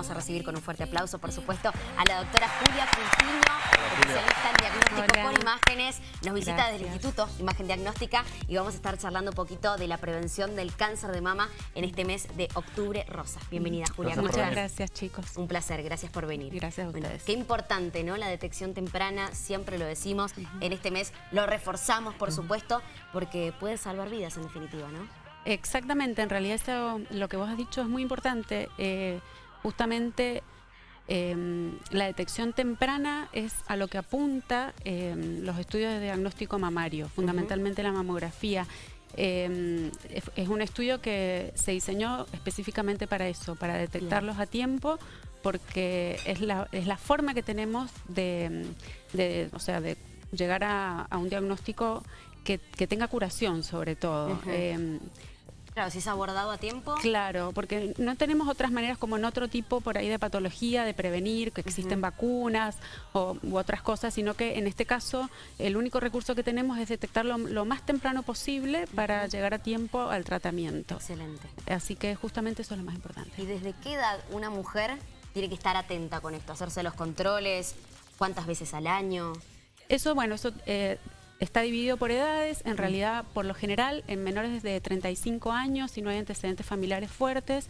vamos a recibir con un fuerte aplauso, por supuesto, a la doctora Julia Coutinho, especialista en diagnóstico por imágenes. Nos visita desde el Instituto Imagen Diagnóstica y vamos a estar charlando un poquito de la prevención del cáncer de mama en este mes de octubre rosa. Bienvenida, Julia. Muchas gracias, chicos. Un placer, gracias por venir. Gracias a ustedes. qué importante, ¿no? La detección temprana, siempre lo decimos. En este mes lo reforzamos, por supuesto, porque puede salvar vidas en definitiva, ¿no? Exactamente, en realidad eso, lo que vos has dicho es muy importante. Eh, justamente em, la detección temprana es a lo que apunta em, los estudios de diagnóstico mamario, fundamentalmente la mamografía. Em, es, un estudio que se diseñó específicamente para eso, para detectarlos a tiempo, porque es la, es la forma que tenemos de, o sea, de llegar a, un diagnóstico que, tenga curación sobre todo. Claro, si es abordado a tiempo. Claro, porque no tenemos otras maneras como en otro tipo por ahí de patología, de prevenir, que existen vacunas o, u otras cosas, sino que en este caso el único recurso que tenemos es detectarlo lo más temprano posible para llegar a tiempo al tratamiento. Excelente. Así que justamente eso es lo más importante. ¿Y desde qué edad una mujer tiene que estar atenta con esto? ¿Hacerse los controles? ¿Cuántas veces al año? Eso, bueno, eso... Eh, Está dividido por edades, en realidad por lo general en menores de 35 años, si no hay antecedentes familiares fuertes,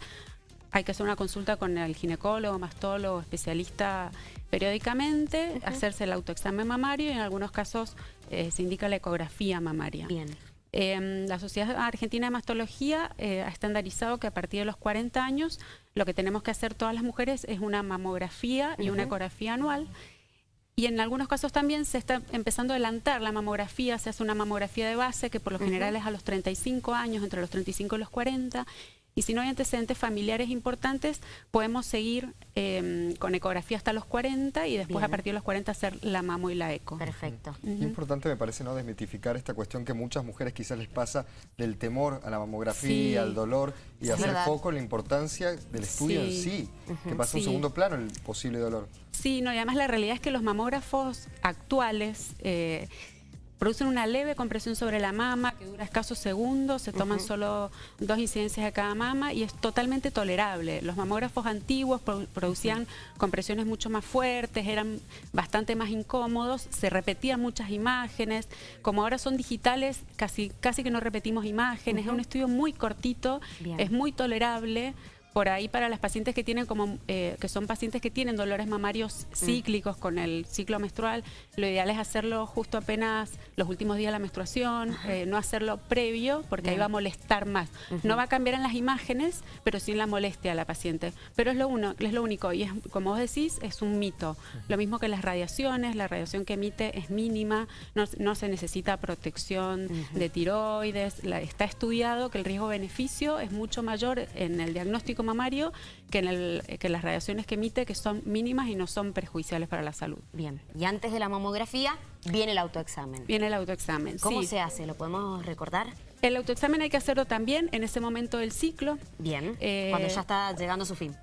hay que hacer una consulta con el ginecólogo, mastólogo, especialista periódicamente, hacerse el autoexamen mamario y en algunos casos eh, se indica la ecografía mamaria. Bien. Em, la Sociedad Argentina de Mastología eh, ha estandarizado que a partir de los 40 años lo que tenemos que hacer todas las mujeres es una mamografía y una ecografía anual y en algunos casos también se está empezando a adelantar la mamografía, se hace una mamografía de base que por lo general es a los 35 años, entre los 35 y los 40, y si no hay antecedentes familiares importantes, podemos seguir em, con ecografía hasta los 40 y después a partir de los 40 hacer la mamo y la eco. Perfecto. Importante me parece no desmitificar esta cuestión que muchas mujeres quizás les pasa del temor a la mamografía, al dolor y hacer foco en la importancia del estudio en sí, que pasa un segundo plano el posible dolor. Sí, no, y además la realidad es que los mamógrafos actuales... Eh, producen una leve compresión sobre la mama que dura escasos segundos, se toman solo dos incidencias de cada mama y es totalmente tolerable. Los mamógrafos antiguos producían compresiones mucho más fuertes, eran bastante más incómodos, se repetían muchas imágenes, como ahora son digitales casi, casi que no repetimos imágenes, es un estudio muy cortito, es muy tolerable, por ahí para las pacientes que tienen como eh, que son pacientes que tienen dolores mamarios cíclicos con el ciclo menstrual, lo ideal es hacerlo justo apenas los últimos días de la menstruación, eh, no hacerlo previo porque ahí va a molestar más. No va a cambiar en las imágenes, pero sí en la molestia a la paciente. Pero es lo, uno, es lo único y es, como vos decís, es un mito. Lo mismo que las radiaciones, la radiación que emite es mínima, no, se necesita protección de tiroides, está estudiado que el riesgo-beneficio es mucho mayor en el diagnóstico mamario que en, el, que las radiaciones que emite, que son mínimas y no son perjudiciales para la salud. Bien, y antes de la mamografía viene el autoexamen. Viene el autoexamen, ¿Cómo se hace? ¿Lo podemos recordar? El autoexamen hay que hacerlo también en ese momento del ciclo. Bien, eh, cuando ya está llegando a su fin.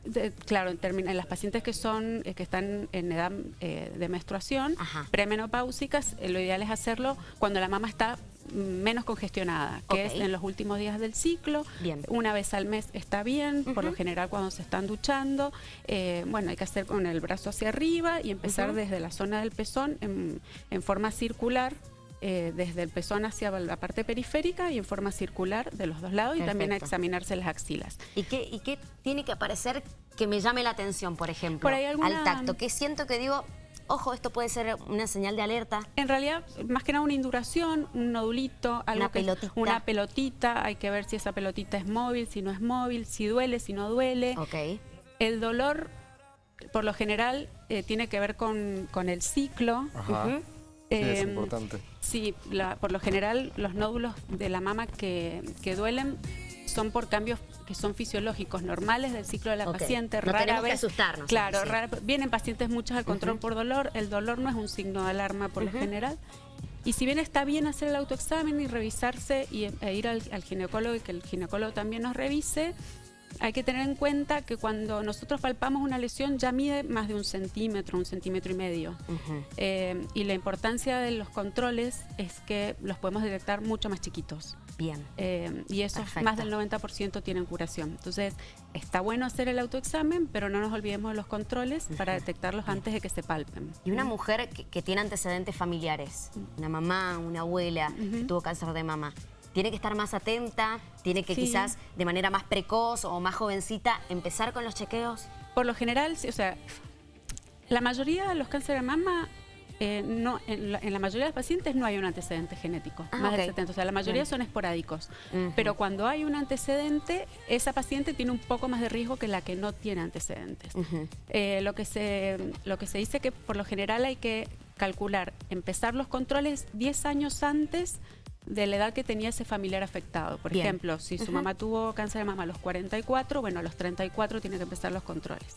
claro, en, las pacientes que son eh, que están en edad eh, de menstruación, premenopáusicas, lo ideal es hacerlo cuando la mama está menos congestionada, que es en los últimos días del ciclo. Una vez al mes está bien, por lo general cuando se están duchando. Eh, bueno, hay que hacer con el brazo hacia arriba y empezar desde la zona del pezón en, forma circular. Eh, desde el pezón hacia la parte periférica y en forma circular de los dos lados y también a examinarse las axilas. ¿Y qué, ¿Y qué tiene que aparecer que me llame la atención, por ejemplo, al tacto? Que siento que digo, ojo, esto puede ser una señal de alerta. En realidad, más que nada una induración, un nodulito, algo una pelotita. una pelotita, hay que ver si esa pelotita es móvil, si no es móvil, si duele, si no duele. Ok. El dolor, por lo general, eh, tiene que ver con, el ciclo. Ajá. Sí, es em, importante. Sí, por lo general los nódulos de la mama que, que duelen son por cambios que son fisiológicos normales del ciclo de la paciente. No rara vez, que asustarnos. Claro, vienen pacientes muchos al control por dolor. El dolor no es un signo de alarma por lo general. Y si bien está bien hacer el autoexamen y revisarse y, e ir al, ginecólogo y que el ginecólogo también nos revise, hay que tener en cuenta que cuando nosotros palpamos una lesión ya mide más de un centímetro, un centímetro y medio. Eh, y la importancia de los controles es que los podemos detectar mucho más chiquitos. Bien. Eh, y esos más del 90% tienen curación. Entonces, está bueno hacer el autoexamen, pero no nos olvidemos de los controles para detectarlos antes de que se palpen. Y una mujer que, tiene antecedentes familiares, una mamá, una abuela que tuvo cáncer de mama, tiene que estar más atenta, tiene que quizás de manera más precoz o más jovencita empezar con los chequeos. Por lo general, o sea, la mayoría de los cánceres de mama eh, no, en la, mayoría de los pacientes no hay un antecedente genético, ah, más del 70, o sea, la mayoría son esporádicos. Pero cuando hay un antecedente, esa paciente tiene un poco más de riesgo que la que no tiene antecedentes. Eh, lo, que se, lo que se dice que por lo general hay que calcular, empezar los controles 10 años antes de la edad que tenía ese familiar afectado. Por ejemplo, si su mamá tuvo cáncer de mama a los 44, bueno, a los 34 tiene que empezar los controles.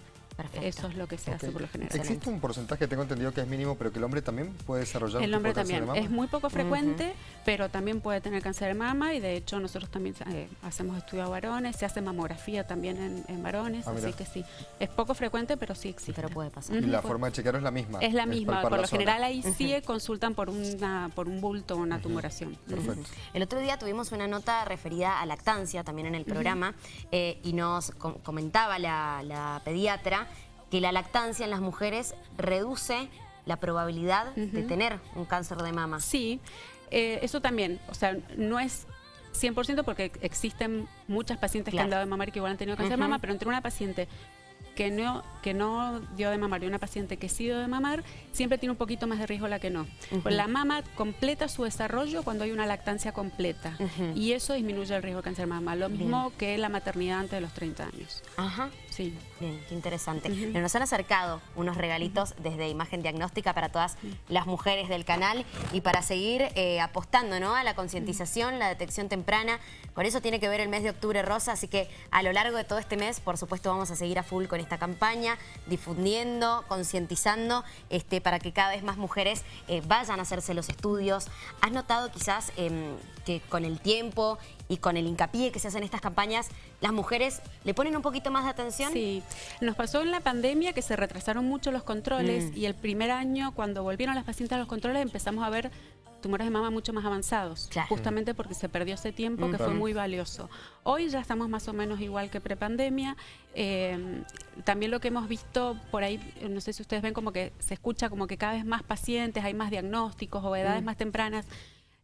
Eso es lo que se hace por lo general. ¿Existe un porcentaje, tengo entendido que es mínimo, pero que el hombre también puede desarrollar El hombre también. Es muy poco frecuente, pero también puede tener cáncer de mama y de hecho nosotros también eh, hacemos estudios a varones, se hace mamografía también en, varones, ah, así que sí. Es poco frecuente, pero sí existe. Pero puede pasar. ¿Y la forma de chequear es la misma? Es la misma. por lo general ahí sí consultan por, una, por un bulto o una tumoración. Perfecto. El otro día tuvimos una nota referida a lactancia también en el programa eh, y nos comentaba la pediatra que la lactancia en las mujeres reduce la probabilidad de tener un cáncer de mama. Sí, eh, eso también, o sea, no es 100% porque existen muchas pacientes que han dado de mamar y que igual han tenido cáncer de mama, pero entre una paciente que no, que no dio de mamar y una paciente que sí dio de mamar, siempre tiene un poquito más de riesgo la que no. La mama completa su desarrollo cuando hay una lactancia completa y eso disminuye el riesgo de cáncer de mama. Lo mismo que la maternidad antes de los 30 años. Ajá. Sí. Bien, qué interesante. Nos han acercado unos regalitos desde Imagen Diagnóstica para todas las mujeres del canal y para seguir eh, apostando ¿no? a la concientización, la detección temprana. Con eso tiene que ver el mes de octubre rosa, así que a lo largo de todo este mes, por supuesto, vamos a seguir a full con esta campaña, difundiendo, concientizando, este, para que cada vez más mujeres eh, vayan a hacerse los estudios. ¿Has notado quizás em, que con el tiempo y con el hincapié que se hacen estas campañas, las mujeres le ponen un poquito más de atención? Sí, nos pasó en la pandemia que se retrasaron mucho los controles mm. y el primer año cuando volvieron las pacientes a los controles empezamos a ver tumores de mama mucho más avanzados, justamente porque se perdió ese tiempo que fue muy valioso. Hoy ya estamos más o menos igual que prepandemia. Eh, también lo que hemos visto por ahí, no sé si ustedes ven como que se escucha como que cada vez más pacientes, hay más diagnósticos o edades mm. más tempranas.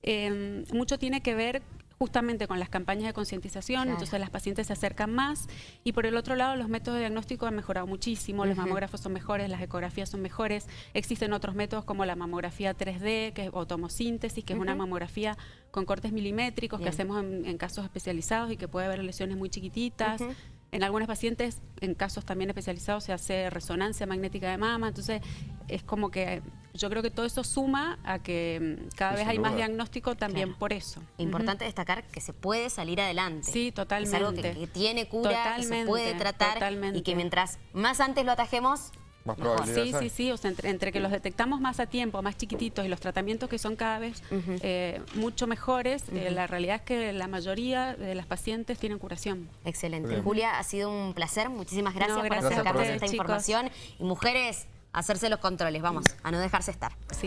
Eh, mucho tiene que ver justamente con las campañas de concientización, entonces las pacientes se acercan más. Y por el otro lado los métodos de diagnóstico han mejorado muchísimo, los mamógrafos son mejores, las ecografías son mejores, existen otros métodos como la mamografía 3D que, o tomosíntesis, que es una mamografía con cortes milimétricos que hacemos en, casos especializados y que puede haber lesiones muy chiquititas. En algunas pacientes, en casos también especializados, se hace resonancia magnética de mama, entonces es como que yo creo que todo eso suma a que mm, cada vez hay más diagnóstico también por eso. Importante destacar que se puede salir adelante. Sí, totalmente. Es algo que, tiene cura, que se puede tratar y que mientras más antes lo atajemos, más Sí, sí, sí, o sea, entre, que los detectamos más a tiempo, más chiquititos y los tratamientos que son cada vez eh, mucho mejores, eh, la realidad es que la mayoría de las pacientes tienen curación. Excelente. Julia, ha sido un placer, muchísimas gracias, por acercarnos a esta información. Y mujeres, hacerse los controles, vamos, a no dejarse estar.